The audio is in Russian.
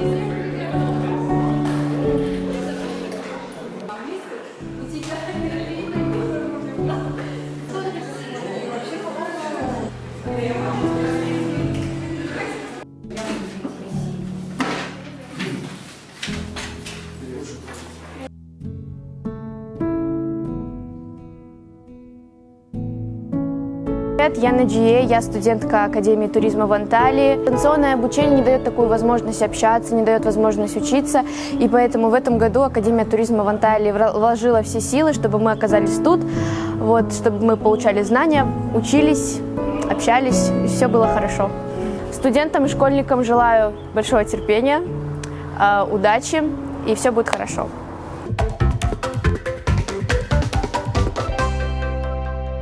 Yes. Привет, я Наджие, я студентка Академии туризма в Анталии. Дистанционное обучение не дает такую возможность общаться, не дает возможность учиться, и поэтому в этом году Академия туризма в Анталии вложила все силы, чтобы мы оказались тут, вот, чтобы мы получали знания, учились, общались, и все было хорошо. Студентам и школьникам желаю большого терпения, э, удачи, и все будет хорошо.